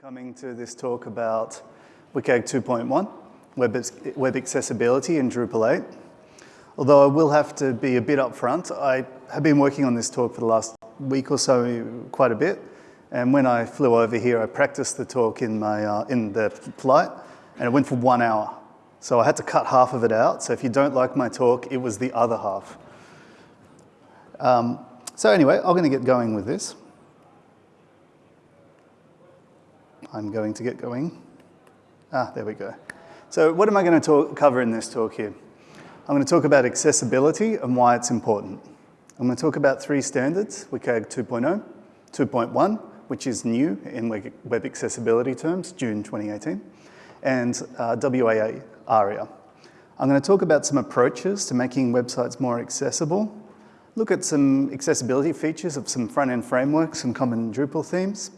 coming to this talk about WCAG 2.1, web, web accessibility in Drupal 8. Although I will have to be a bit upfront, I have been working on this talk for the last week or so quite a bit. And when I flew over here, I practiced the talk in, my, uh, in the flight, and it went for one hour. So I had to cut half of it out. So if you don't like my talk, it was the other half. Um, so anyway, I'm going to get going with this. I'm going to get going. Ah, there we go. So what am I going to talk, cover in this talk here? I'm going to talk about accessibility and why it's important. I'm going to talk about three standards, WCAG 2.0, 2.1, which is new in web accessibility terms, June 2018, and uh, WAA ARIA. I'm going to talk about some approaches to making websites more accessible, look at some accessibility features of some front-end frameworks and common Drupal themes,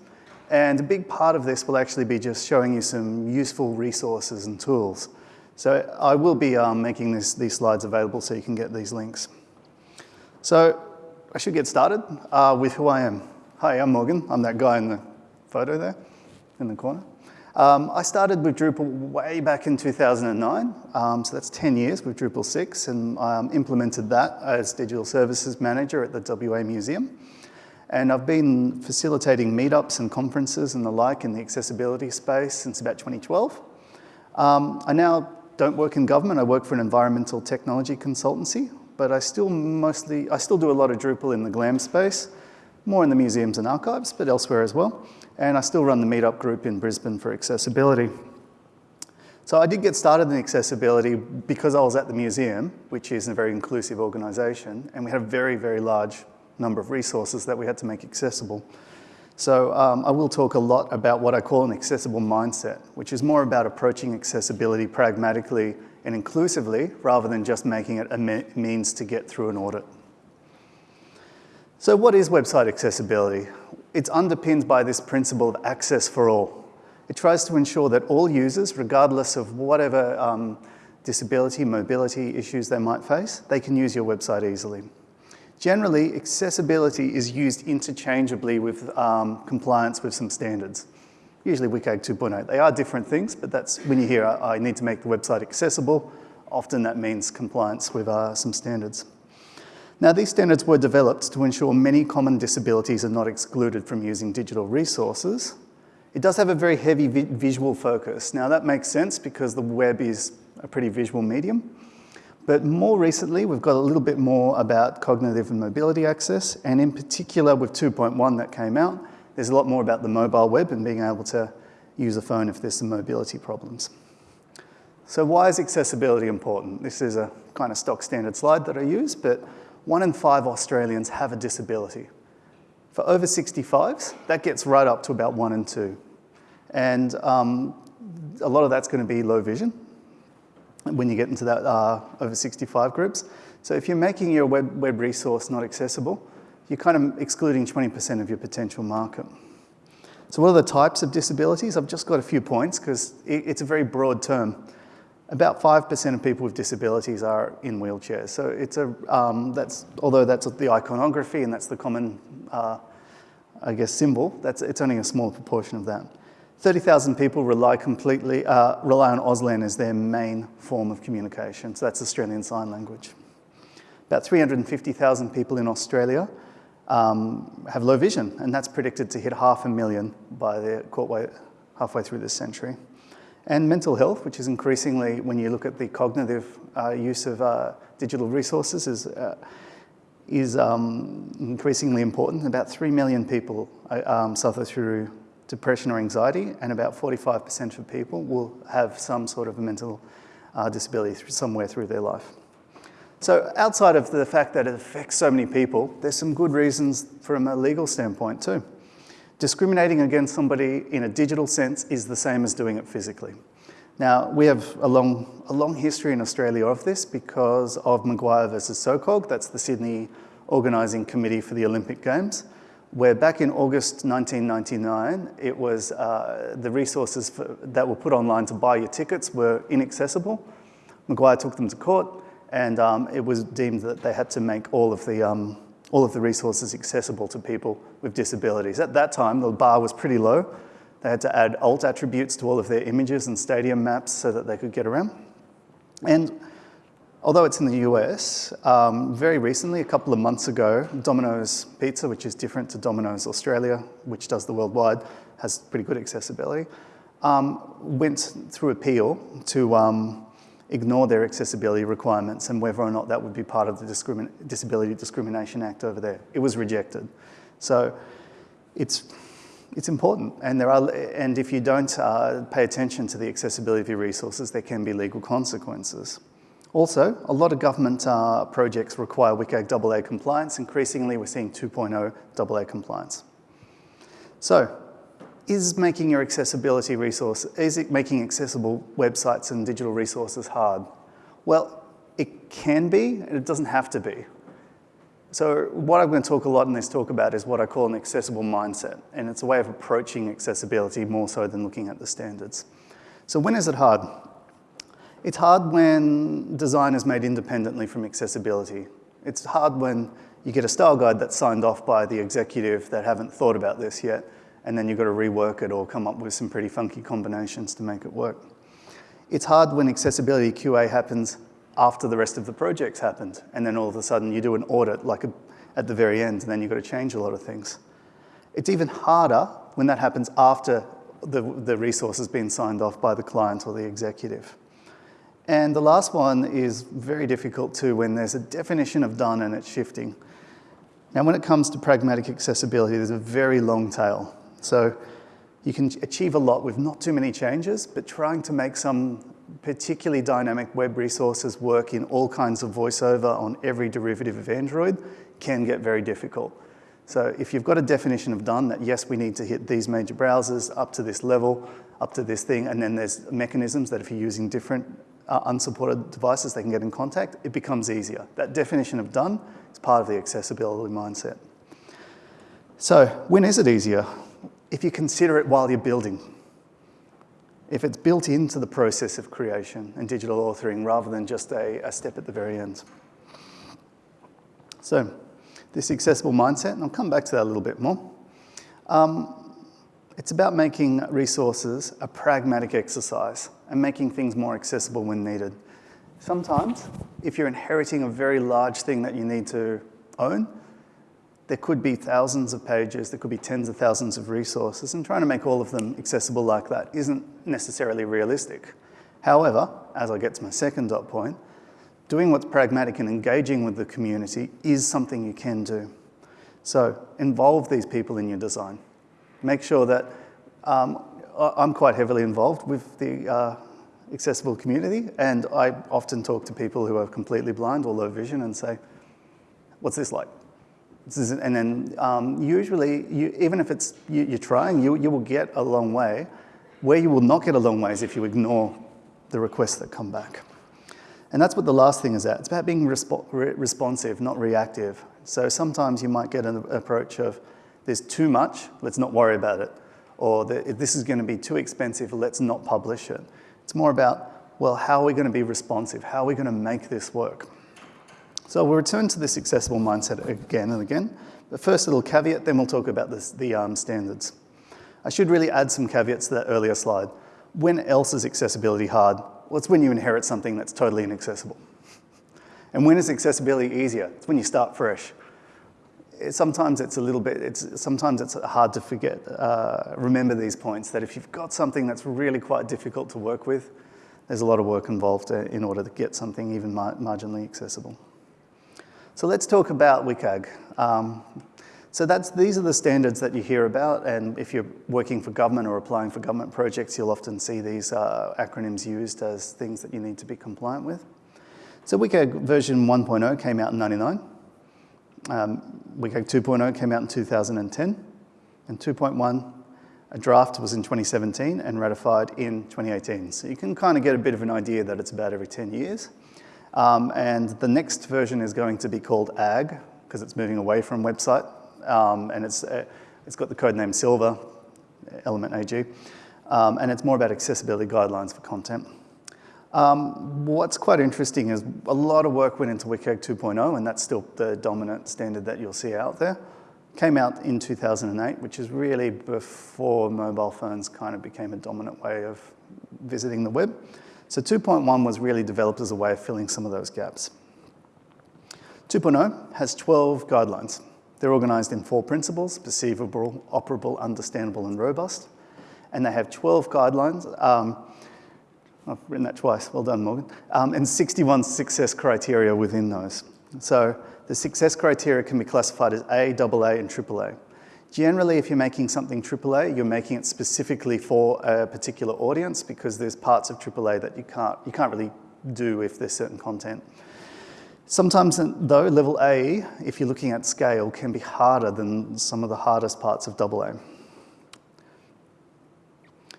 and a big part of this will actually be just showing you some useful resources and tools. So I will be um, making this, these slides available so you can get these links. So I should get started uh, with who I am. Hi, I'm Morgan. I'm that guy in the photo there in the corner. Um, I started with Drupal way back in 2009, um, so that's 10 years with Drupal 6, and um, implemented that as Digital Services Manager at the WA Museum. And I've been facilitating meetups and conferences and the like in the accessibility space since about 2012. Um, I now don't work in government, I work for an environmental technology consultancy, but I still mostly, I still do a lot of Drupal in the GLAM space, more in the museums and archives, but elsewhere as well. And I still run the meetup group in Brisbane for accessibility. So I did get started in accessibility because I was at the museum, which is a very inclusive organization, and we had a very, very large number of resources that we had to make accessible. So um, I will talk a lot about what I call an accessible mindset, which is more about approaching accessibility pragmatically and inclusively rather than just making it a me means to get through an audit. So what is website accessibility? It's underpinned by this principle of access for all. It tries to ensure that all users, regardless of whatever um, disability, mobility issues they might face, they can use your website easily. Generally, accessibility is used interchangeably with um, compliance with some standards, usually WCAG 2.0. They are different things, but that's when you hear, I need to make the website accessible, often that means compliance with uh, some standards. Now, these standards were developed to ensure many common disabilities are not excluded from using digital resources. It does have a very heavy vi visual focus. Now, that makes sense because the web is a pretty visual medium. But more recently, we've got a little bit more about cognitive and mobility access, and in particular with 2.1 that came out, there's a lot more about the mobile web and being able to use a phone if there's some mobility problems. So why is accessibility important? This is a kind of stock standard slide that I use, but one in five Australians have a disability. For over 65s, that gets right up to about one in two. And um, a lot of that's going to be low vision, when you get into that uh, over 65 groups. So if you're making your web, web resource not accessible, you're kind of excluding 20% of your potential market. So what are the types of disabilities? I've just got a few points because it, it's a very broad term. About 5% of people with disabilities are in wheelchairs. So it's a, um, that's, although that's the iconography and that's the common, uh, I guess, symbol, that's, it's only a small proportion of that. 30,000 people rely completely, uh, rely on Auslan as their main form of communication. So that's Australian Sign Language. About 350,000 people in Australia um, have low vision, and that's predicted to hit half a million by the way, halfway through this century. And mental health, which is increasingly, when you look at the cognitive uh, use of uh, digital resources, is, uh, is um, increasingly important. About 3 million people uh, um, suffer through depression or anxiety, and about 45% of people will have some sort of a mental uh, disability somewhere through their life. So outside of the fact that it affects so many people, there's some good reasons from a legal standpoint too. Discriminating against somebody in a digital sense is the same as doing it physically. Now, we have a long, a long history in Australia of this because of Maguire versus SOCOG, that's the Sydney Organising Committee for the Olympic Games where back in August 1999, it was uh, the resources for, that were put online to buy your tickets were inaccessible. Maguire took them to court, and um, it was deemed that they had to make all of the um, all of the resources accessible to people with disabilities. At that time, the bar was pretty low. They had to add alt attributes to all of their images and stadium maps so that they could get around. And although it's in the US, um, very recently, a couple of months ago, Domino's Pizza, which is different to Domino's Australia, which does the worldwide, has pretty good accessibility, um, went through appeal to um, ignore their accessibility requirements and whether or not that would be part of the Discrimin Disability Discrimination Act over there. It was rejected. So it's, it's important. And, there are, and if you don't uh, pay attention to the accessibility of your resources, there can be legal consequences. Also, a lot of government uh, projects require WCAG AA compliance. Increasingly, we're seeing 2.0 AA compliance. So, is making your accessibility resource, is it making accessible websites and digital resources hard? Well, it can be, and it doesn't have to be. So what I'm going to talk a lot in this talk about is what I call an accessible mindset, and it's a way of approaching accessibility more so than looking at the standards. So when is it hard? It's hard when design is made independently from accessibility. It's hard when you get a style guide that's signed off by the executive that haven't thought about this yet, and then you've got to rework it or come up with some pretty funky combinations to make it work. It's hard when accessibility QA happens after the rest of the project's happened, and then all of a sudden you do an audit like a, at the very end, and then you've got to change a lot of things. It's even harder when that happens after the, the resource has been signed off by the client or the executive. And the last one is very difficult too when there's a definition of done and it's shifting. Now, when it comes to pragmatic accessibility, there's a very long tail. So you can achieve a lot with not too many changes, but trying to make some particularly dynamic web resources work in all kinds of voiceover on every derivative of Android can get very difficult. So if you've got a definition of done that, yes, we need to hit these major browsers up to this level, up to this thing, and then there's mechanisms that if you're using different uh, unsupported devices, they can get in contact, it becomes easier. That definition of done is part of the accessibility mindset. So when is it easier? if you consider it while you're building. If it's built into the process of creation and digital authoring rather than just a, a step at the very end. So this accessible mindset, and I'll come back to that a little bit more. Um, it's about making resources a pragmatic exercise and making things more accessible when needed. Sometimes, if you're inheriting a very large thing that you need to own, there could be thousands of pages, there could be tens of thousands of resources, and trying to make all of them accessible like that isn't necessarily realistic. However, as I get to my second dot point, doing what's pragmatic and engaging with the community is something you can do. So involve these people in your design. Make sure that um, I'm quite heavily involved with the uh, accessible community, and I often talk to people who are completely blind or low vision and say, what's this like? Is, and then um, usually, you, even if it's you, are trying, you, you will get a long way. Where you will not get a long way is if you ignore the requests that come back. And that's what the last thing is at. It's about being resp re responsive, not reactive. So sometimes you might get an approach of, there's too much, let's not worry about it. Or if this is going to be too expensive, let's not publish it. It's more about, well, how are we going to be responsive? How are we going to make this work? So we'll return to this accessible mindset again and again. The first a little caveat, then we'll talk about this, the um, standards. I should really add some caveats to that earlier slide. When else is accessibility hard? Well, it's when you inherit something that's totally inaccessible. And when is accessibility easier? It's when you start fresh. It, sometimes it's a little bit, it's, sometimes it's hard to forget, uh, remember these points, that if you've got something that's really quite difficult to work with, there's a lot of work involved uh, in order to get something even mar marginally accessible. So let's talk about WCAG. Um, so that's, these are the standards that you hear about, and if you're working for government or applying for government projects, you'll often see these uh, acronyms used as things that you need to be compliant with. So WCAG version 1.0 came out in 99. Um, WCAG 2.0 came out in 2010, and 2.1, a draft was in 2017 and ratified in 2018. So you can kind of get a bit of an idea that it's about every 10 years. Um, and the next version is going to be called AG, because it's moving away from website. Um, and it's, uh, it's got the code name Silver, Element AG. Um, and it's more about accessibility guidelines for content. Um, what's quite interesting is a lot of work went into WCAG 2.0, and that's still the dominant standard that you'll see out there. Came out in 2008, which is really before mobile phones kind of became a dominant way of visiting the web. So 2.1 was really developed as a way of filling some of those gaps. 2.0 has 12 guidelines. They're organized in four principles, perceivable, operable, understandable, and robust. And they have 12 guidelines. Um, I've written that twice, well done, Morgan. Um, and 61 success criteria within those. So the success criteria can be classified as A, AA, and AAA. Generally, if you're making something AAA, you're making it specifically for a particular audience because there's parts of AAA that you can't, you can't really do if there's certain content. Sometimes, though, level A, if you're looking at scale, can be harder than some of the hardest parts of AA.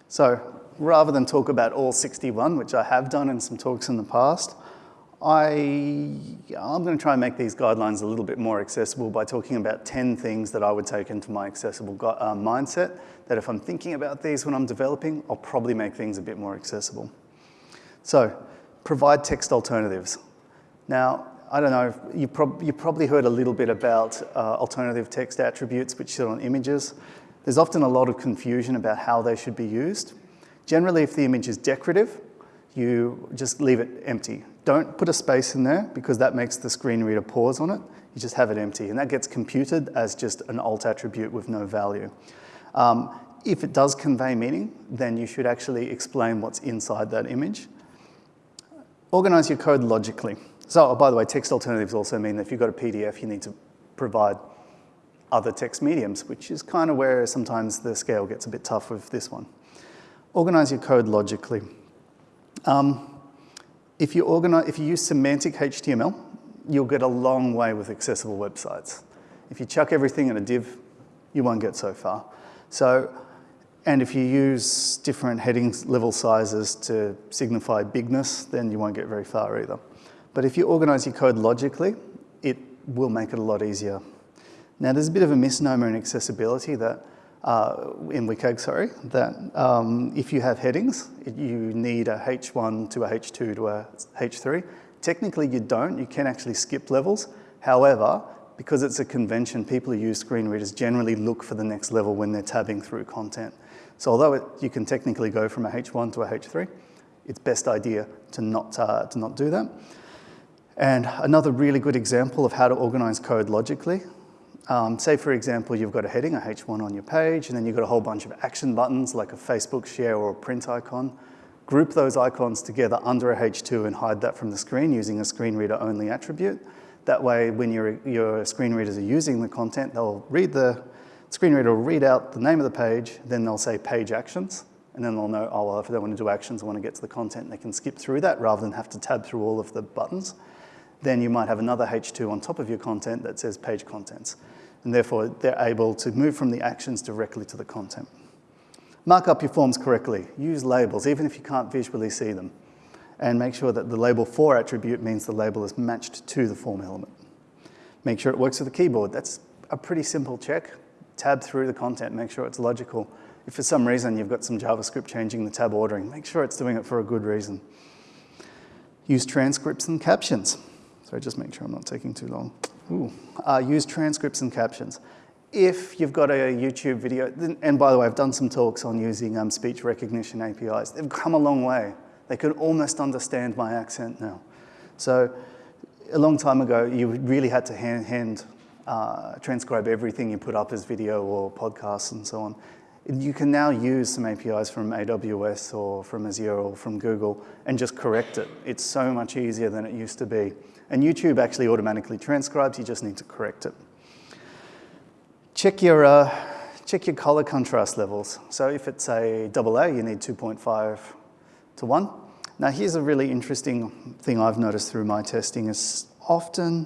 So rather than talk about all 61, which I have done in some talks in the past, I, I'm going to try and make these guidelines a little bit more accessible by talking about 10 things that I would take into my accessible uh, mindset, that if I'm thinking about these when I'm developing, I'll probably make things a bit more accessible. So, provide text alternatives. Now, I don't know, you, prob you probably heard a little bit about uh, alternative text attributes which sit on images. There's often a lot of confusion about how they should be used. Generally, if the image is decorative, you just leave it empty. Don't put a space in there because that makes the screen reader pause on it. You just have it empty and that gets computed as just an alt attribute with no value. Um, if it does convey meaning, then you should actually explain what's inside that image. Organize your code logically. So, oh, by the way, text alternatives also mean that if you've got a PDF, you need to provide other text mediums, which is kind of where sometimes the scale gets a bit tough with this one. Organize your code logically. Um, if you, organize, if you use semantic HTML, you'll get a long way with accessible websites. If you chuck everything in a div, you won't get so far. So, and if you use different heading level sizes to signify bigness, then you won't get very far either. But if you organize your code logically, it will make it a lot easier. Now, there's a bit of a misnomer in accessibility that uh, in WCAG, sorry, that um, if you have headings, you need a H1 to a H2 to a H3. Technically, you don't. You can actually skip levels. However, because it's a convention, people who use screen readers generally look for the next level when they're tabbing through content. So although it, you can technically go from a H1 to a H3, it's best idea to not, uh, to not do that. And another really good example of how to organize code logically um, say, for example, you've got a heading, a H1 on your page, and then you've got a whole bunch of action buttons like a Facebook share or a print icon. Group those icons together under a H2 and hide that from the screen using a screen reader only attribute. That way, when your, your screen readers are using the content, they'll read the, screen reader will read out the name of the page, then they'll say page actions, and then they'll know, oh, well, if they want to do actions, I want to get to the content, they can skip through that rather than have to tab through all of the buttons. Then you might have another H2 on top of your content that says page contents and therefore they're able to move from the actions directly to the content. Mark up your forms correctly. Use labels, even if you can't visually see them. And make sure that the label for attribute means the label is matched to the form element. Make sure it works with the keyboard. That's a pretty simple check. Tab through the content, make sure it's logical. If for some reason you've got some JavaScript changing the tab ordering, make sure it's doing it for a good reason. Use transcripts and captions. So just make sure I'm not taking too long. Ooh. Uh, use transcripts and captions. If you've got a YouTube video, and by the way, I've done some talks on using um, speech recognition APIs. They've come a long way. They can almost understand my accent now. So a long time ago, you really had to hand, hand uh, transcribe everything you put up as video or podcasts and so on. You can now use some APIs from AWS or from Azure or from Google and just correct it. It's so much easier than it used to be. And YouTube actually automatically transcribes, you just need to correct it. Check your, uh, check your color contrast levels. So if it's a double A, you need 2.5 to 1. Now here's a really interesting thing I've noticed through my testing is often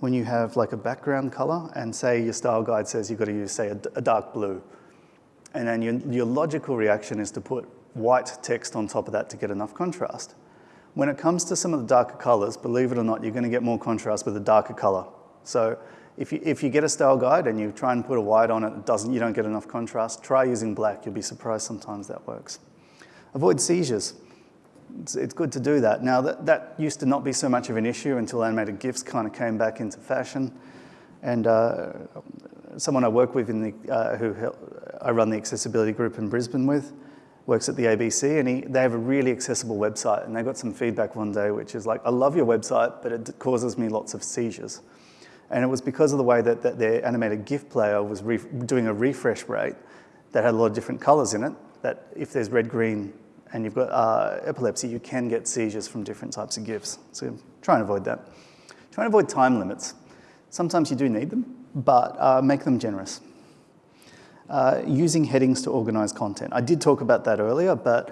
when you have like a background color and say your style guide says you've got to use say a, a dark blue and then your, your logical reaction is to put white text on top of that to get enough contrast. When it comes to some of the darker colors, believe it or not, you're going to get more contrast with a darker color. So if you, if you get a style guide and you try and put a white on it, it doesn't, you don't get enough contrast, try using black. You'll be surprised sometimes that works. Avoid seizures. It's, it's good to do that. Now, that, that used to not be so much of an issue until animated GIFs kind of came back into fashion. And uh, someone I work with in the, uh, who I run the accessibility group in Brisbane with, works at the ABC, and he, they have a really accessible website. And they got some feedback one day, which is like, I love your website, but it causes me lots of seizures. And it was because of the way that, that their animated GIF player was doing a refresh rate that had a lot of different colors in it, that if there's red, green, and you've got uh, epilepsy, you can get seizures from different types of GIFs. So try and avoid that. Try and avoid time limits. Sometimes you do need them, but uh, make them generous. Uh, using headings to organize content. I did talk about that earlier, but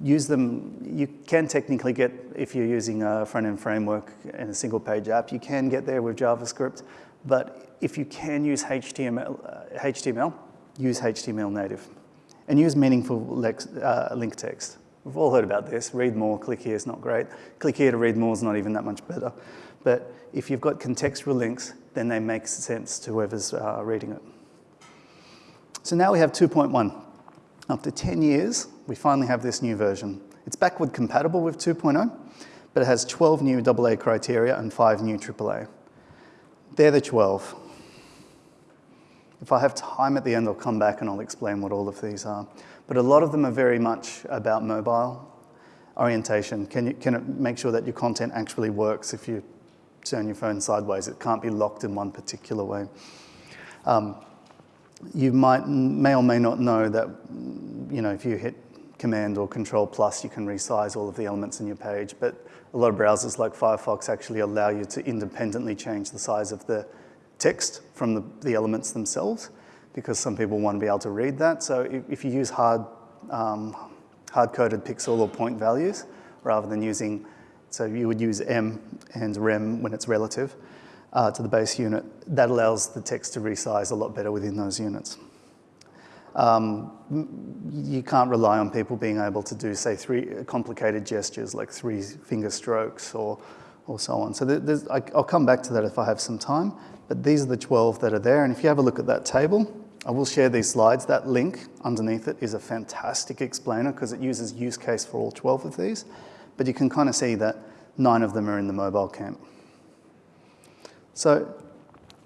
use them, you can technically get, if you're using a front-end framework in a single page app, you can get there with JavaScript, but if you can use HTML, uh, HTML use HTML native and use meaningful uh, link text. We've all heard about this, read more, click here is not great. Click here to read more is not even that much better. But if you've got contextual links, then they make sense to whoever's uh, reading it. So now we have 2.1. After 10 years, we finally have this new version. It's backward compatible with 2.0, but it has 12 new AA criteria and 5 new AAA. They're the 12. If I have time at the end, I'll come back and I'll explain what all of these are. But a lot of them are very much about mobile orientation. Can, you, can it make sure that your content actually works if you turn your phone sideways? It can't be locked in one particular way. Um, you might, may or may not know that, you know, if you hit Command or Control plus, you can resize all of the elements in your page. But a lot of browsers like Firefox actually allow you to independently change the size of the text from the, the elements themselves because some people want to be able to read that. So if, if you use hard, um, hard-coded pixel or point values rather than using, so you would use em and rem when it's relative, uh, to the base unit, that allows the text to resize a lot better within those units. Um, you can't rely on people being able to do, say, three complicated gestures like three finger strokes or, or so on. So I, I'll come back to that if I have some time, but these are the 12 that are there. And if you have a look at that table, I will share these slides. That link underneath it is a fantastic explainer because it uses use case for all 12 of these. But you can kind of see that nine of them are in the mobile camp. So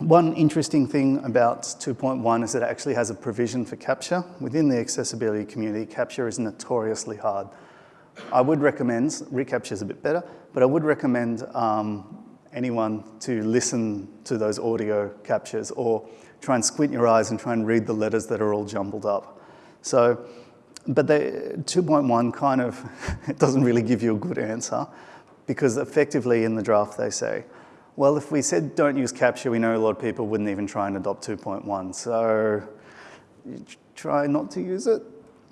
one interesting thing about 2.1 is that it actually has a provision for CAPTCHA. Within the accessibility community, CAPTCHA is notoriously hard. I would recommend, reCAPTCHA is a bit better, but I would recommend um, anyone to listen to those audio CAPTCHAs or try and squint your eyes and try and read the letters that are all jumbled up. So, but 2.1 kind of, it doesn't really give you a good answer because effectively in the draft they say, well, if we said don't use CAPTCHA, we know a lot of people wouldn't even try and adopt 2.1. So try not to use it.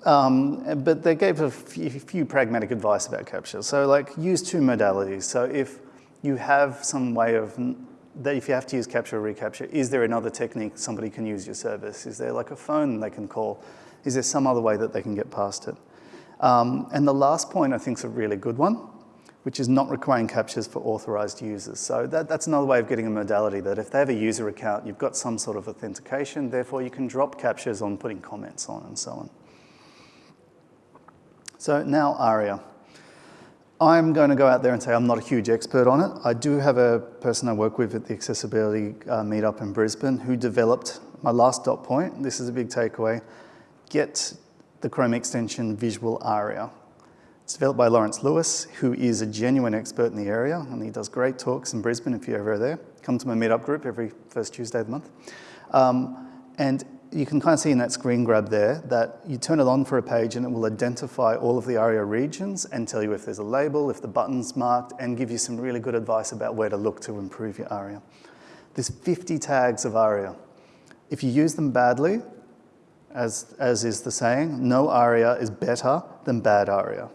Um, but they gave a few, few, pragmatic advice about CAPTCHA. So like use two modalities. So if you have some way of, that if you have to use CAPTCHA or reCAPTCHA, is there another technique somebody can use your service? Is there like a phone they can call? Is there some other way that they can get past it? Um, and the last point I think is a really good one which is not requiring CAPTCHAs for authorized users. So that, that's another way of getting a modality that if they have a user account, you've got some sort of authentication, therefore you can drop CAPTCHAs on putting comments on and so on. So now ARIA. I'm going to go out there and say I'm not a huge expert on it. I do have a person I work with at the accessibility uh, meetup in Brisbane who developed my last dot point. This is a big takeaway. Get the Chrome extension Visual ARIA. It's developed by Lawrence Lewis, who is a genuine expert in the area, and he does great talks in Brisbane if you're ever there. Come to my meetup group every first Tuesday of the month. Um, and you can kind of see in that screen grab there that you turn it on for a page and it will identify all of the ARIA regions and tell you if there's a label, if the button's marked, and give you some really good advice about where to look to improve your ARIA. There's 50 tags of ARIA. If you use them badly, as, as is the saying, no ARIA is better than bad ARIA.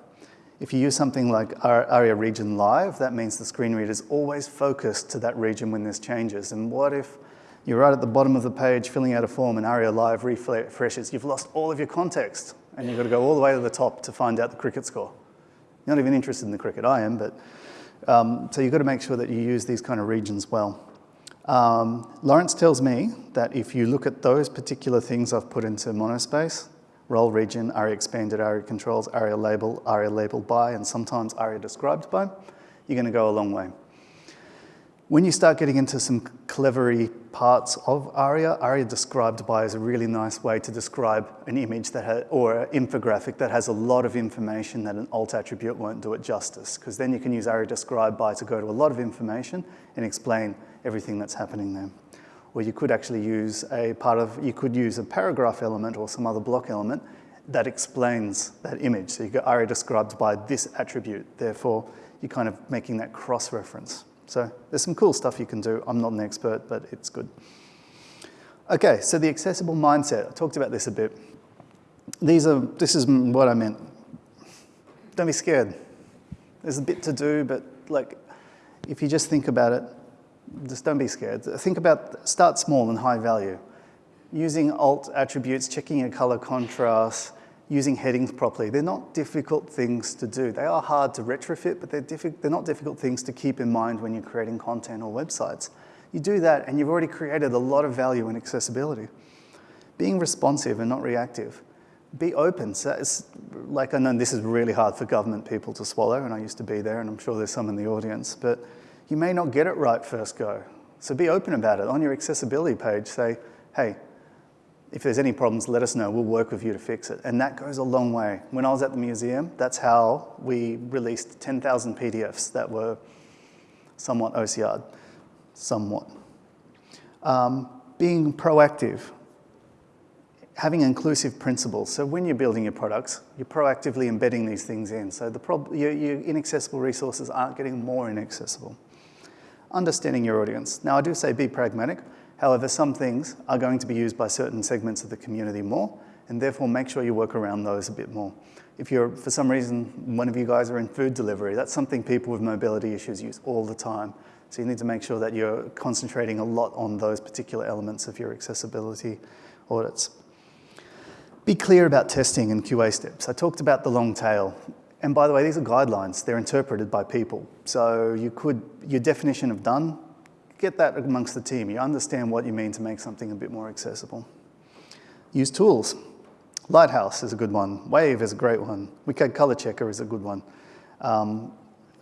If you use something like ARIA region live, that means the screen reader is always focused to that region when there's changes. And what if you're right at the bottom of the page filling out a form and ARIA live refreshes? You've lost all of your context and you've got to go all the way to the top to find out the cricket score. You're not even interested in the cricket, I am, but um, so you've got to make sure that you use these kind of regions well. Um, Lawrence tells me that if you look at those particular things I've put into monospace, role region, ARIA expanded, ARIA controls, ARIA label, ARIA labeled by, and sometimes ARIA described by, you're going to go a long way. When you start getting into some clevery parts of ARIA, ARIA described by is a really nice way to describe an image that ha- or an infographic that has a lot of information that an alt attribute won't do it justice, because then you can use ARIA described by to go to a lot of information and explain everything that's happening there. Or you could actually use a part of, you could use a paragraph element or some other block element that explains that image. So you go ARIA described by this attribute, therefore you're kind of making that cross-reference. So there's some cool stuff you can do. I'm not an expert, but it's good. Okay, so the accessible mindset. I talked about this a bit. These are, this is what I meant. Don't be scared. There's a bit to do, but like, if you just think about it, just don't be scared. Think about, start small and high value. Using alt attributes, checking your color contrast, using headings properly. They're not difficult things to do. They are hard to retrofit, but they're, they're not difficult things to keep in mind when you're creating content or websites. You do that and you've already created a lot of value in accessibility. Being responsive and not reactive. Be open. So like I know this is really hard for government people to swallow, and I used to be there, and I'm sure there's some in the audience, but you may not get it right first go. So be open about it. On your accessibility page, say, hey, if there's any problems, let us know. We'll work with you to fix it. And that goes a long way. When I was at the museum, that's how we released 10,000 PDFs that were somewhat OCR'd, somewhat. Um, being proactive, having inclusive principles. So when you're building your products, you're proactively embedding these things in. So the your, your inaccessible resources aren't getting more inaccessible. Understanding your audience. Now I do say be pragmatic. However, some things are going to be used by certain segments of the community more, and therefore make sure you work around those a bit more. If you're, for some reason, one of you guys are in food delivery, that's something people with mobility issues use all the time. So you need to make sure that you're concentrating a lot on those particular elements of your accessibility audits. Be clear about testing and QA steps. I talked about the long tail. And by the way, these are guidelines. They're interpreted by people. So you could, your definition of done get that amongst the team. You understand what you mean to make something a bit more accessible. Use tools. Lighthouse is a good one. Wave is a great one. WCAG Color Checker is a good one. Um,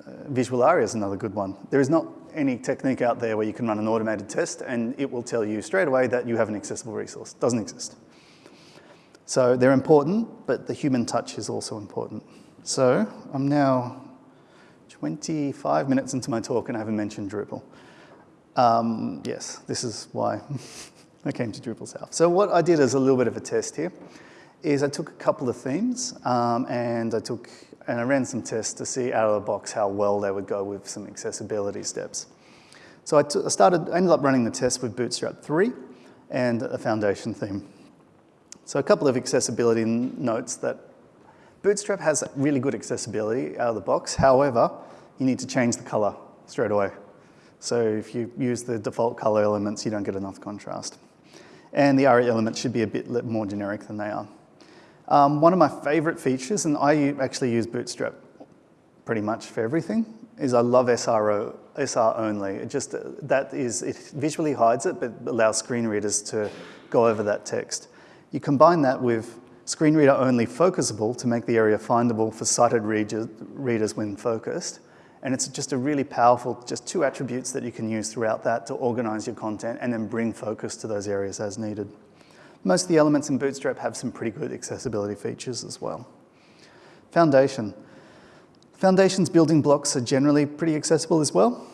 uh, Visual Aria is another good one. There is not any technique out there where you can run an automated test and it will tell you straight away that you have an accessible resource. It doesn't exist. So they're important, but the human touch is also important. So I'm now 25 minutes into my talk and I haven't mentioned Drupal. Um, yes, this is why I came to Drupal South. So what I did as a little bit of a test here is I took a couple of themes um, and I took and I ran some tests to see out of the box how well they would go with some accessibility steps. So I, I started, I ended up running the test with Bootstrap 3 and a foundation theme. So a couple of accessibility notes that Bootstrap has really good accessibility out of the box. However, you need to change the color straight away. So if you use the default color elements, you don't get enough contrast. And the ARIA elements should be a bit more generic than they are. Um, one of my favorite features, and I actually use Bootstrap pretty much for everything, is I love SRO, SR only. It just, that is, it visually hides it, but allows screen readers to go over that text. You combine that with screen reader only focusable to make the area findable for sighted readers when focused, and it's just a really powerful, just two attributes that you can use throughout that to organize your content and then bring focus to those areas as needed. Most of the elements in Bootstrap have some pretty good accessibility features as well. Foundation. Foundation's building blocks are generally pretty accessible as well.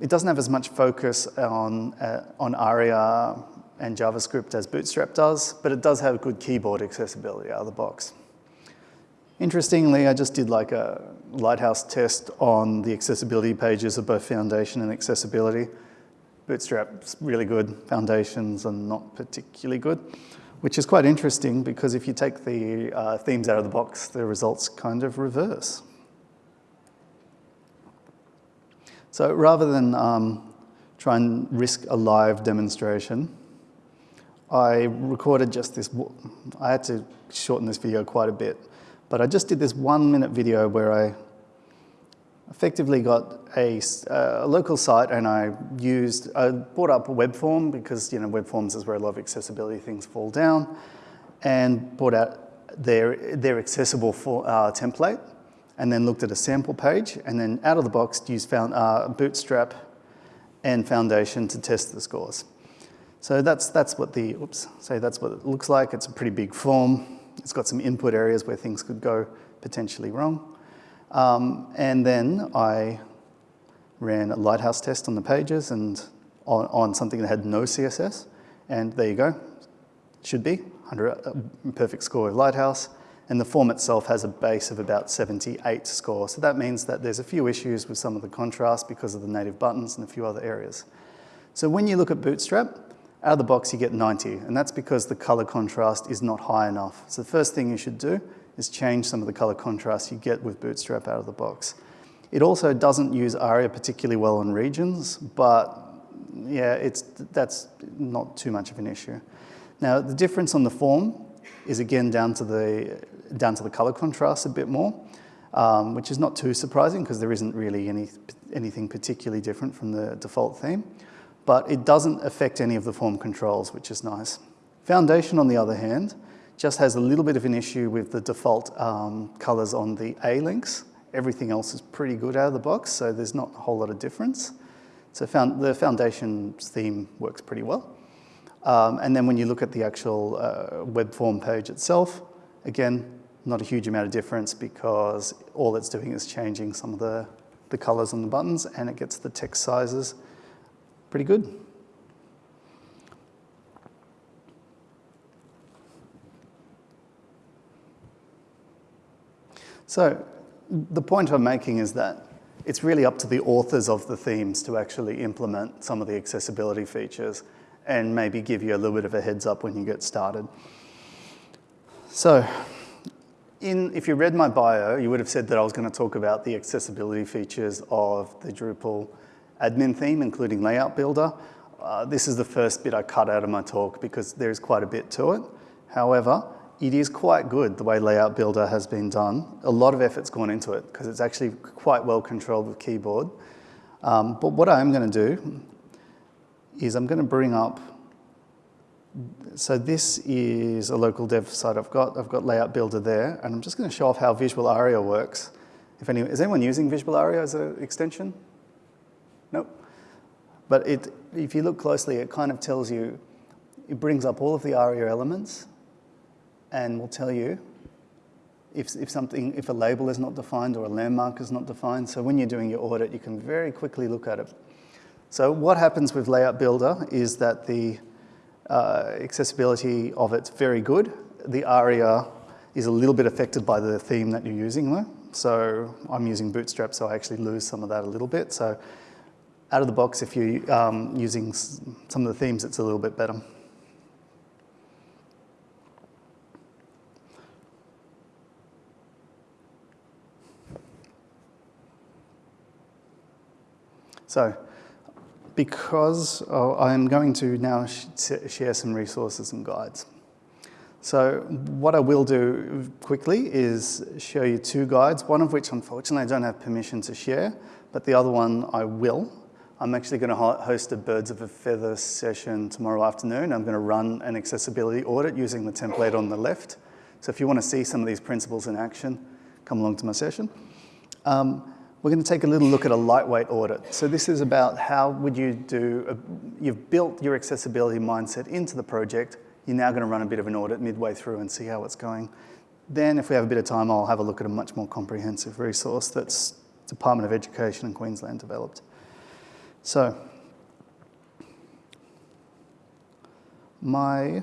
It doesn't have as much focus on, uh, on ARIA and JavaScript as Bootstrap does, but it does have good keyboard accessibility out of the box. Interestingly, I just did like a Lighthouse test on the accessibility pages of both Foundation and Accessibility. Bootstrap's really good, Foundations are not particularly good, which is quite interesting because if you take the uh, themes out of the box, the results kind of reverse. So rather than um, try and risk a live demonstration, I recorded just this, I had to shorten this video quite a bit. But I just did this one minute video where I effectively got a, a, local site and I used, I brought up a web form because, you know, web forms is where a lot of accessibility things fall down and brought out their, their accessible for, uh, template and then looked at a sample page and then out of the box used found uh, Bootstrap and Foundation to test the scores. So that's, that's what the, oops, so that's what it looks like. It's a pretty big form. It's got some input areas where things could go potentially wrong. Um, and then I ran a lighthouse test on the pages and on, on something that had no CSS. And there you go, should be, 100, uh, perfect score with lighthouse. And the form itself has a base of about 78 score. So that means that there's a few issues with some of the contrast because of the native buttons and a few other areas. So when you look at Bootstrap, out of the box you get 90, and that's because the color contrast is not high enough. So the first thing you should do is change some of the color contrast you get with Bootstrap out of the box. It also doesn't use ARIA particularly well on regions, but yeah, it's, that's not too much of an issue. Now, the difference on the form is again down to the, down to the color contrast a bit more, um, which is not too surprising because there isn't really any, anything particularly different from the default theme, but it doesn't affect any of the form controls, which is nice. Foundation, on the other hand, just has a little bit of an issue with the default um, colors on the A links. Everything else is pretty good out of the box, so there's not a whole lot of difference. So found, the foundation theme works pretty well. Um, and then when you look at the actual uh, web form page itself, again, not a huge amount of difference because all it's doing is changing some of the, the colors on the buttons and it gets the text sizes pretty good. So the point I'm making is that it's really up to the authors of the themes to actually implement some of the accessibility features and maybe give you a little bit of a heads up when you get started. So in, if you read my bio, you would have said that I was going to talk about the accessibility features of the Drupal admin theme, including Layout Builder. Uh, this is the first bit I cut out of my talk because there's quite a bit to it. However, it is quite good the way Layout Builder has been done. A lot of effort's gone into it because it's actually quite well controlled with keyboard. Um, but what I'm going to do is I'm going to bring up, so this is a local dev site I've got. I've got Layout Builder there, and I'm just going to show off how Visual Aria works. If any, is anyone using Visual Aria as an extension? But it, if you look closely, it kind of tells you, it brings up all of the ARIA elements and will tell you if, if something, if a label is not defined or a landmark is not defined. So when you're doing your audit, you can very quickly look at it. So what happens with Layout Builder is that the uh, accessibility of it's very good. The ARIA is a little bit affected by the theme that you're using though. So I'm using Bootstrap, so I actually lose some of that a little bit. So out of the box, if you're um, using some of the themes, it's a little bit better. So because uh, I'm going to now sh share some resources and guides. So what I will do quickly is show you two guides, one of which unfortunately I don't have permission to share, but the other one I will. I'm actually going to host a Birds of a Feather session tomorrow afternoon. I'm going to run an accessibility audit using the template on the left. So if you want to see some of these principles in action, come along to my session. Um, we're going to take a little look at a lightweight audit. So this is about how would you do, a, you've built your accessibility mindset into the project, you're now going to run a bit of an audit midway through and see how it's going. Then if we have a bit of time, I'll have a look at a much more comprehensive resource that's Department of Education in Queensland developed. So, my,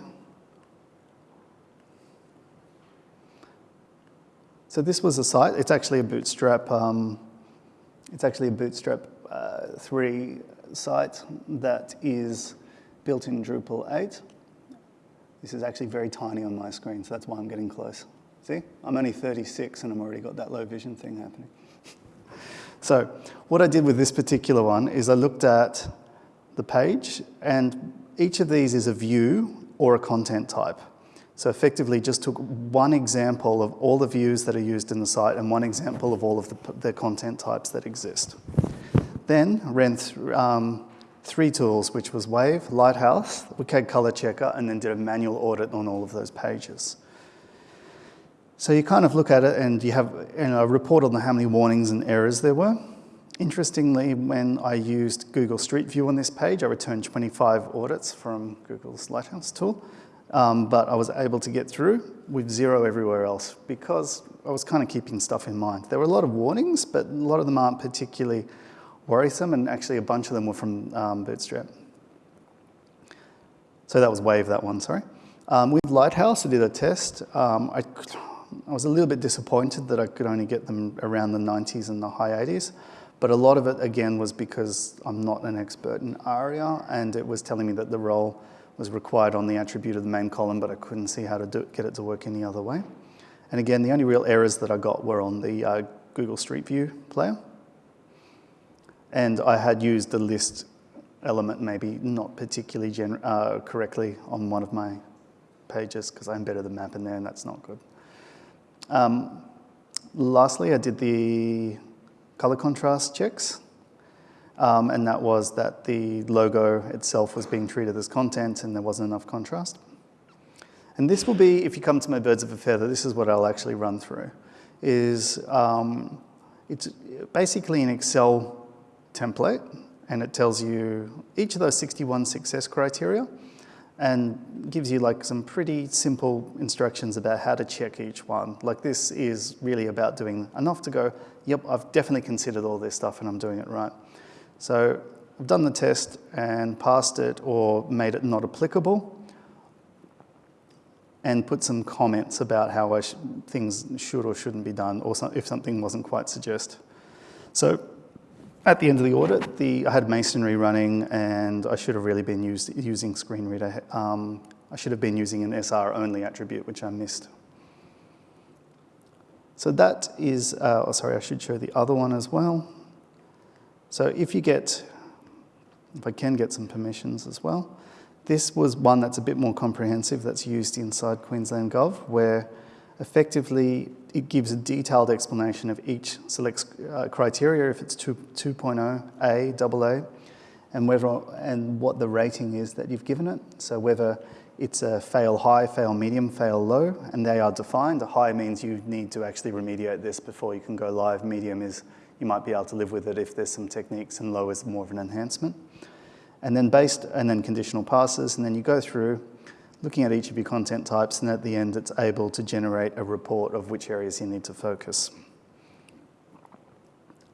so this was a site, it's actually a bootstrap um, it's actually a Bootstrap uh, 3 site that is built in Drupal 8. This is actually very tiny on my screen, so that's why I'm getting close. See, I'm only 36 and I've already got that low vision thing happening. So what I did with this particular one is I looked at the page and each of these is a view or a content type. So effectively just took one example of all the views that are used in the site and one example of all of the, the content types that exist. Then ran th um, three tools, which was Wave, Lighthouse, WCAG Color Checker, and then did a manual audit on all of those pages. So you kind of look at it and you have you know, a report on how many warnings and errors there were. interestingly, when I used Google Street View on this page, I returned 25 audits from Google's Lighthouse tool, um, but I was able to get through with zero everywhere else because I was kind of keeping stuff in mind. There were a lot of warnings, but a lot of them aren't particularly worrisome, and actually a bunch of them were from um, Bootstrap. So that was Wave, that one, sorry. Um, with Lighthouse, I did a test. Um, I, I was a little bit disappointed that I could only get them around the 90s and the high 80s. But a lot of it, again, was because I'm not an expert in ARIA, and it was telling me that the role was required on the attribute of the main column, but I couldn't see how to do, get it to work any other way. And again, the only real errors that I got were on the uh, Google Street View player. And I had used the list element maybe not particularly uh, correctly on one of my pages because I embedded the map in there and that's not good. Um, lastly, I did the color contrast checks. Um, and that was that the logo itself was being treated as content and there wasn't enough contrast. And this will be, if you come to my birds of a feather, this is what I'll actually run through, is um, it's basically an Excel template and it tells you each of those 61 success criteria and gives you like some pretty simple instructions about how to check each one. Like this is really about doing enough to go, yep, I've definitely considered all this stuff and I'm doing it right. So I've done the test and passed it or made it not applicable and put some comments about how sh things should or shouldn't be done or so if something wasn't quite suggest. So at the end of the audit, the, I had masonry running and I should have really been used, using screen reader. Um, I should have been using an SR only attribute, which I missed. So that is, uh, oh, sorry, I should show the other one as well. So if you get, if I can get some permissions as well, this was one that's a bit more comprehensive that's used inside Queensland Gov, where effectively it gives a detailed explanation of each select uh, criteria, if it's 2.0, A, AA, and, whether, and what the rating is that you've given it. So whether it's a fail high, fail medium, fail low, and they are defined. A high means you need to actually remediate this before you can go live. Medium is you might be able to live with it if there's some techniques, and low is more of an enhancement. And then based, and then conditional passes, and then you go through looking at each of your content types, and at the end, it's able to generate a report of which areas you need to focus.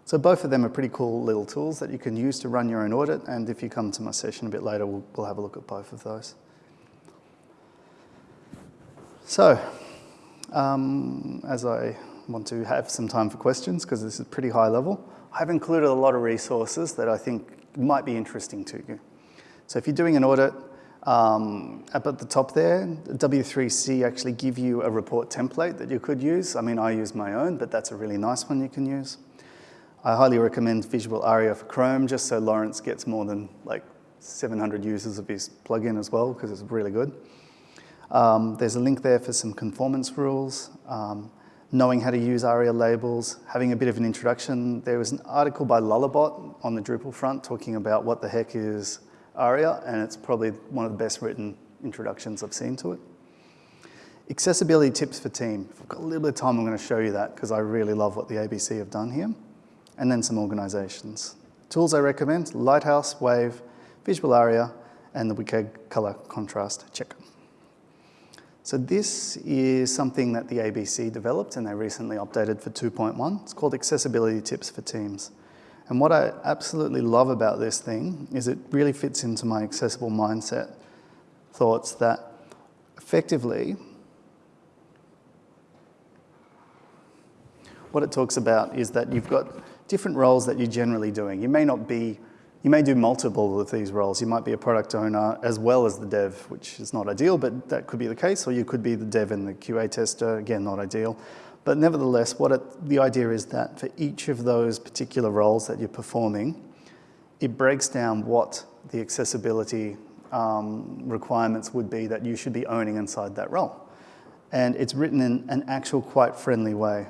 So both of them are pretty cool little tools that you can use to run your own audit, and if you come to my session a bit later, we'll, we'll have a look at both of those. So, um, as I want to have some time for questions, because this is pretty high level, I've included a lot of resources that I think might be interesting to you. So if you're doing an audit, um, up at the top there, W3C actually give you a report template that you could use. I mean, I use my own, but that's a really nice one you can use. I highly recommend Visual Aria for Chrome, just so Lawrence gets more than like 700 users of his plugin as well, because it's really good. Um, there's a link there for some conformance rules, um, knowing how to use ARIA labels, having a bit of an introduction. There was an article by Lullabot on the Drupal front talking about what the heck is ARIA, and it's probably one of the best written introductions I've seen to it. Accessibility tips for team. If I've got a little bit of time, I'm going to show you that because I really love what the ABC have done here. And then some organizations. Tools I recommend, Lighthouse, Wave, Visual Aria, and the WCAG color contrast checker. So this is something that the ABC developed and they recently updated for 2.1. It's called Accessibility Tips for Teams. And what I absolutely love about this thing is it really fits into my accessible mindset thoughts that effectively what it talks about is that you've got different roles that you're generally doing. You may not be, you may do multiple of these roles. You might be a product owner as well as the dev, which is not ideal, but that could be the case, or you could be the dev and the QA tester, again, not ideal. But nevertheless, what it, the idea is that for each of those particular roles that you're performing, it breaks down what the accessibility um, requirements would be that you should be owning inside that role. And it's written in an actual quite friendly way.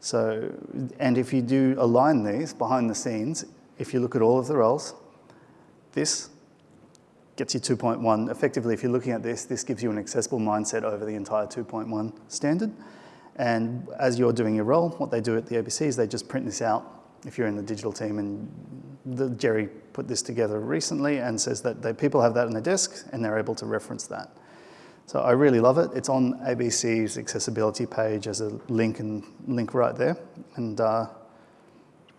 So, and if you do align these behind the scenes, if you look at all of the roles, this gets you 2.1. Effectively, if you're looking at this, this gives you an accessible mindset over the entire 2.1 standard. And as you're doing your role, what they do at the ABC is they just print this out if you're in the digital team and the, Jerry put this together recently and says that people have that on their desk and they're able to reference that. So I really love it. It's on ABC's accessibility page as a link and link right there. And uh,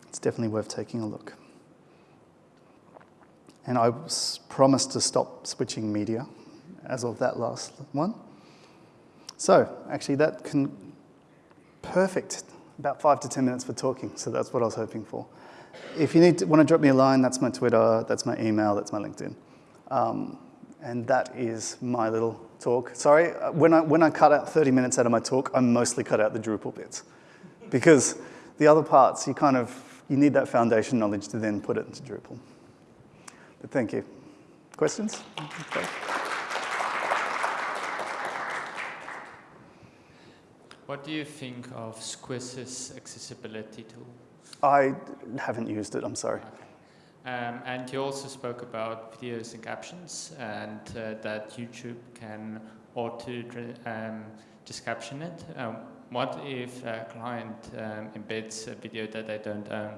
it's definitely worth taking a look. And I promised to stop switching media as of that last one. So actually that can, perfect, about five to 10 minutes for talking. So that's what I was hoping for. If you need to, want to drop me a line, that's my Twitter, that's my email, that's my LinkedIn. Um, and that is my little talk. Sorry, uh, when I, when I cut out 30 minutes out of my talk, I mostly cut out the Drupal bits. Because the other parts, you kind of, you need that foundation knowledge to then put it into Drupal. But thank you. Questions? Okay. What do you think of Squiz's accessibility tool? I haven't used it, I'm sorry. Okay. Um, and you also spoke about videos and captions and uh, that YouTube can auto um, just caption it. Um, what if a client um, embeds a video that they don't own?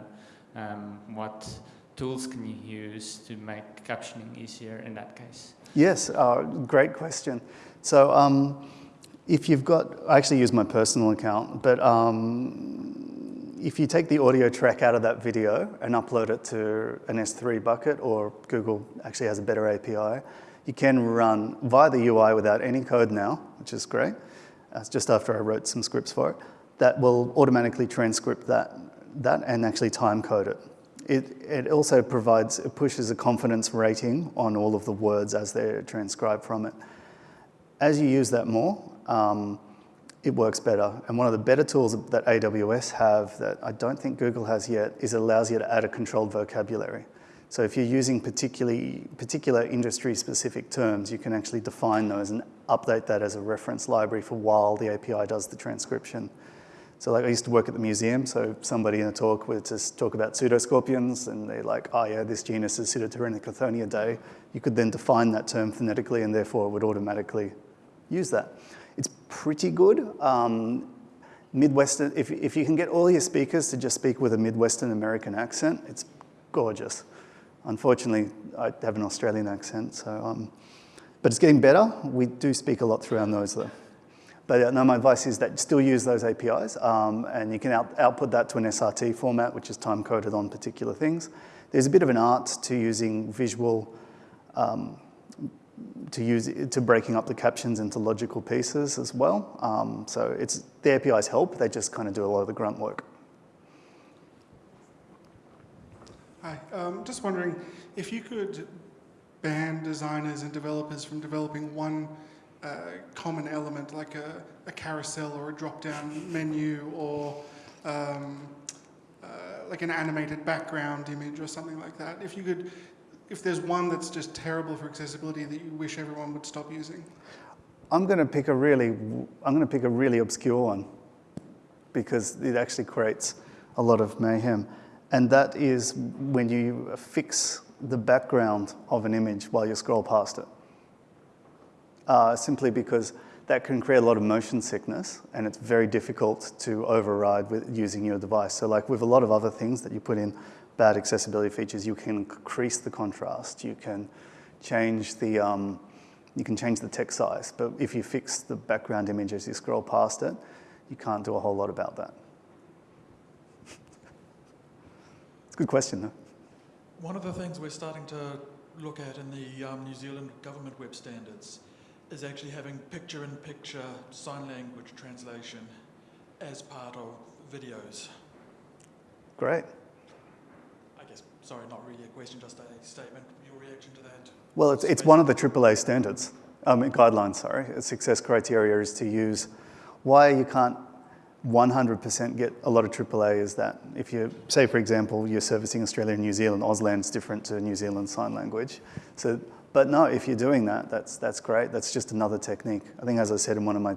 Um, what tools can you use to make captioning easier in that case? Yes, uh, great question. So um, if you've got, I actually use my personal account, but um, if you take the audio track out of that video and upload it to an S3 bucket, or Google actually has a better API, you can run via the UI without any code now, which is great. That's just after I wrote some scripts for it. That will automatically transcript that, that and actually time code it. It, it also provides, it pushes a confidence rating on all of the words as they're transcribed from it. As you use that more, um, it works better. And one of the better tools that AWS have that I don't think Google has yet is it allows you to add a controlled vocabulary. So if you're using particularly, particular industry-specific terms, you can actually define those and update that as a reference library for while the API does the transcription. So like I used to work at the museum, so somebody in a talk would just talk about pseudoscorpions, and they're like, oh yeah, this genus is Pseudotyrannicothonia day. You could then define that term phonetically, and therefore it would automatically use that. It's pretty good. Um, Midwestern, if, if you can get all your speakers to just speak with a Midwestern American accent, it's gorgeous. Unfortunately, I have an Australian accent, so, um, but it's getting better. We do speak a lot through our nose though. But uh, no, my advice is that still use those APIs um, and you can out, output that to an SRT format, which is time coded on particular things. There's a bit of an art to using visual um, to use to breaking up the captions into logical pieces as well. Um, so it's the APIs help. They just kind of do a lot of the grunt work. Hi, um, just wondering if you could ban designers and developers from developing one uh, common element like a, a, carousel or a drop-down menu or um, uh, like an animated background image or something like that. If you could if there's one that's just terrible for accessibility that you wish everyone would stop using? I'm going to pick a really, I'm going to pick a really obscure one because it actually creates a lot of mayhem. And that is when you fix the background of an image while you scroll past it. Uh, simply because that can create a lot of motion sickness and it's very difficult to override with using your device. So like with a lot of other things that you put in bad accessibility features, you can increase the contrast, you can change the, um, you can change the text size, but if you fix the background image as you scroll past it, you can't do a whole lot about that. it's a good question though. One of the things we're starting to look at in the um, New Zealand government web standards is actually having picture-in-picture -picture sign language translation as part of videos. Great sorry, not really a question, just a statement. Your reaction to that? Well, it's, it's one of the AAA standards, um, guidelines, sorry. Success criteria is to use why you can't 100% get a lot of AAA is that if you, say for example, you're servicing Australia and New Zealand, Auslan's different to New Zealand Sign Language. So, but no, if you're doing that, that's, that's great. That's just another technique. I think as I said in one of my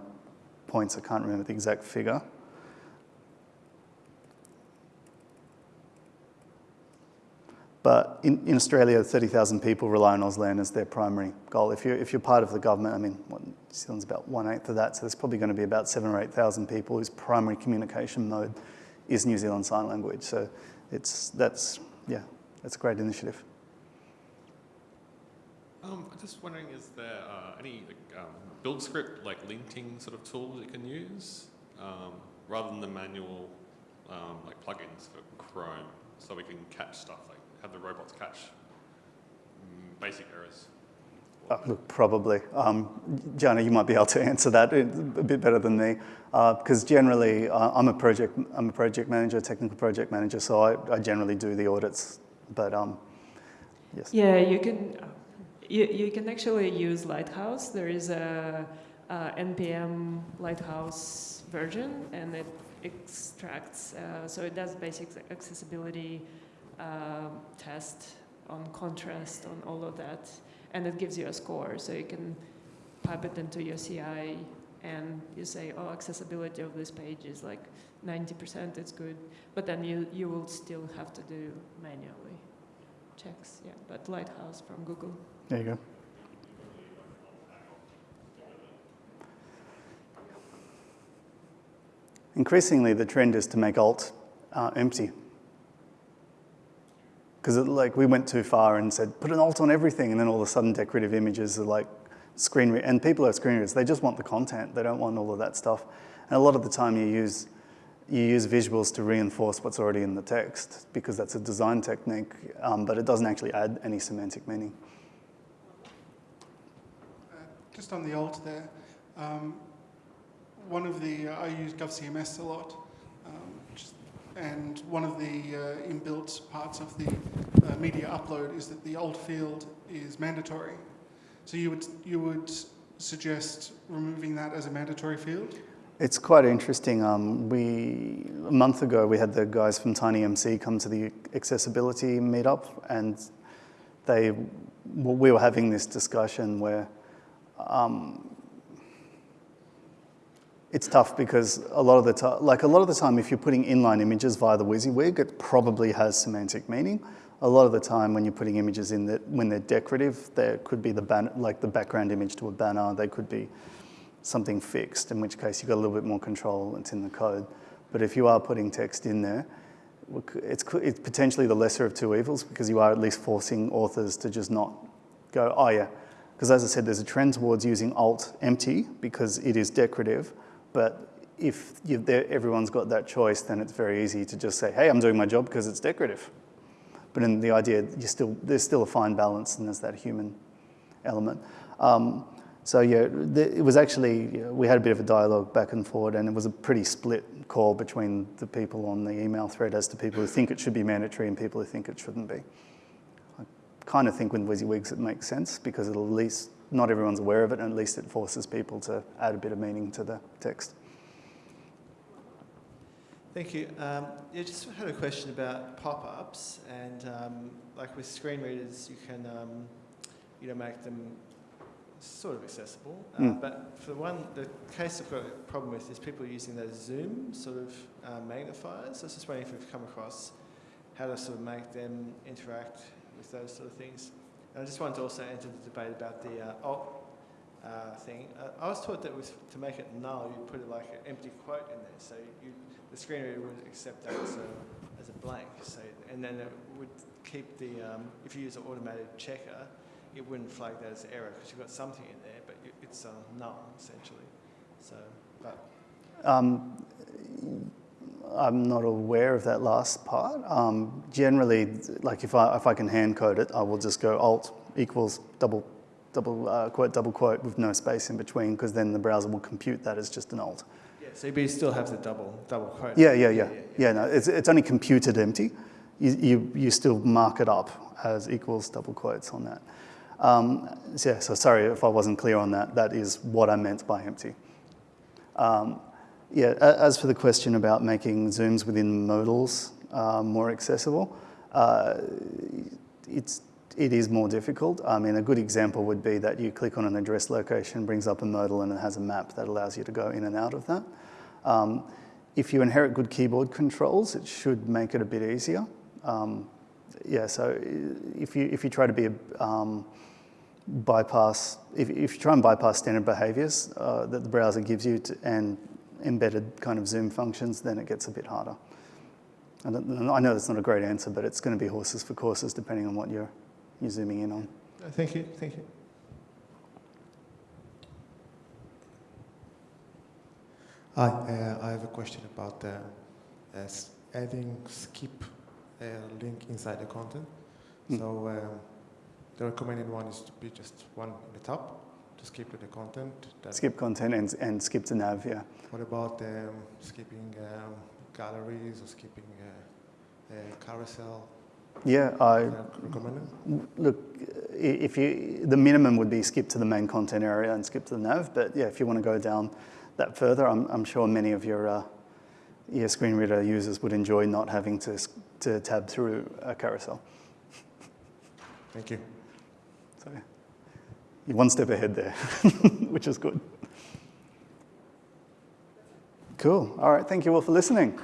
points, I can't remember the exact figure, But in, in Australia, 30,000 people rely on Auslan as their primary goal. If you're, if you're part of the government, I mean, what, New Zealand's about one eighth of that, so there's probably going to be about seven or 8,000 people whose primary communication mode is New Zealand Sign Language. So it's, that's, yeah, that's a great initiative. Um, I'm just wondering, is there uh, any um, build script like linting sort of tools you can use um, rather than the manual um, like plugins for Chrome, so we can catch stuff have the robots catch basic errors? Uh, look, probably. Um, Jana, you might be able to answer that a bit better than me, because uh, generally uh, I'm a project I'm a project manager, technical project manager, so I, I generally do the audits. But um, yes. Yeah, you can you, you can actually use Lighthouse. There is a, a npm Lighthouse version, and it extracts. Uh, so it does basic accessibility uh, test on contrast on all of that and it gives you a score. So you can pipe it into your CI and you say, oh, accessibility of this page is like 90%, it's good. But then you, you will still have to do manually checks. Yeah, but Lighthouse from Google. There you go. Increasingly, the trend is to make alt uh, empty because like we went too far and said, put an alt on everything, and then all of a sudden decorative images are like screen, re- and people are screen readers, they just want the content, they don't want all of that stuff. And a lot of the time you use, you use visuals to reinforce what's already in the text because that's a design technique, um, but it doesn't actually add any semantic meaning. Uh, just on the alt there, um, one of the, uh, I use GovCMS a lot, and one of the uh, inbuilt parts of the uh, media upload is that the alt field is mandatory. So you would, you would suggest removing that as a mandatory field? It's quite interesting. Um, we a month ago we had the guys from TinyMCE come to the accessibility meetup, and they we were having this discussion where um, it's tough because a lot of the time, like a lot of the time, if you're putting inline images via the WYSIWYG, it probably has semantic meaning. A lot of the time, when you're putting images in that, when they're decorative, there could be the ban- like the background image to a banner. They could be something fixed, in which case you've got a little bit more control. It's in the code. But if you are putting text in there, it's, it's potentially the lesser of two evils because you are at least forcing authors to just not go, oh yeah. Because as I said, there's a trend towards using alt empty because it is decorative but if everyone's got that choice, then it's very easy to just say, hey, I'm doing my job because it's decorative. But in the idea, still, there's still a fine balance and there's that human element. Um, so yeah, it was actually, we had a bit of a dialogue back and forward and it was a pretty split call between the people on the email thread as to people who think it should be mandatory and people who think it shouldn't be. I kind of think with WYSIWYGs it makes sense because it'll at least not everyone's aware of it, and at least it forces people to add a bit of meaning to the text. Thank you. Um, yeah, just had a question about pop-ups, and um, like with screen readers, you can um, you know make them sort of accessible. Uh, mm. But for the one, the case I've got a problem with is people using those Zoom sort of uh, magnifiers. I was just wondering if you've come across how to sort of make them interact with those sort of things. And I just wanted to also enter the debate about the uh, alt uh, thing. Uh, I was taught that was to make it null, you put it like an empty quote in there, so you, the screen reader would accept that as a, as a blank. So, and then it would keep the, um, if you use an automated checker, it wouldn't flag that as error because you've got something in there, but it's uh, null essentially. So, but. Um, I'm not aware of that last part. Um, generally, like if I, if I can hand code it, I will just go alt equals double, double uh, quote, double quote with no space in between because then the browser will compute that as just an alt. Yeah, so you still have the double, double quote. Yeah, yeah, yeah. Yeah, yeah, yeah no, it's, it's only computed empty. You, you, you still mark it up as equals double quotes on that. Um, so yeah, so sorry if I wasn't clear on that. That is what I meant by empty. Um, yeah, as for the question about making zooms within modals uh, more accessible, uh, it's, it is more difficult. I mean, a good example would be that you click on an address location, brings up a modal, and it has a map that allows you to go in and out of that. Um, if you inherit good keyboard controls, it should make it a bit easier. Um, yeah, so if you, if you try to be a, um, bypass, if, if you try and bypass standard behaviors uh, that the browser gives you to, and embedded kind of zoom functions, then it gets a bit harder. I, know- I know that's not a great answer, but it's going to be horses for courses depending on what you're, you're zooming in on. Uh, Thank you, thank you. Hi, uh, I have a question about uh, uh, adding skip uh, link inside the content. Hmm. So um, the recommended one is to be just one in the top to skip to the content. That- Skip content and, and skip to nav, yeah. What about um, skipping um, galleries or skipping uh, uh, carousel? Yeah, I, look, if you, the minimum would be skip to the main content area and skip to the nav, but yeah, if you want to go down that further, I'm, I'm sure many of your, uh, your screen reader users would enjoy not having to, to tab through a carousel. Thank you. You're one step ahead there, which is good. Cool. All right. Thank you all for listening.